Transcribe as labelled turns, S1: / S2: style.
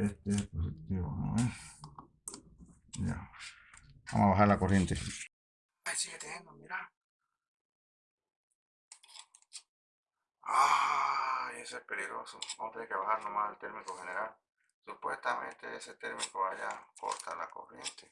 S1: Este pues, es positivo, ¿no? Ya. Vamos a bajar la corriente. Ahí sigue teniendo, mira. Ah, ese es peligroso. Vamos a tener que bajar nomás el térmico general. Supuestamente ese térmico vaya a cortar la corriente.